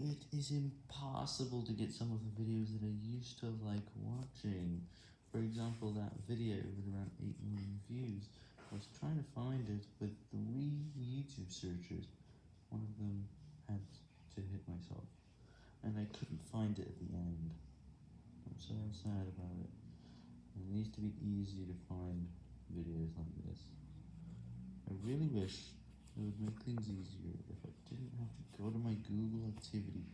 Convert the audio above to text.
It is impossible to get some of the videos that I used to like watching. For example, that video with around 8 million views. I was trying to find it with three YouTube searches. One of them had to hit myself, and I couldn't find it at the end. I'm so sad about it. It needs to be easy to find videos like this. I really wish it would make things easier if I didn't have to go to my Google Activity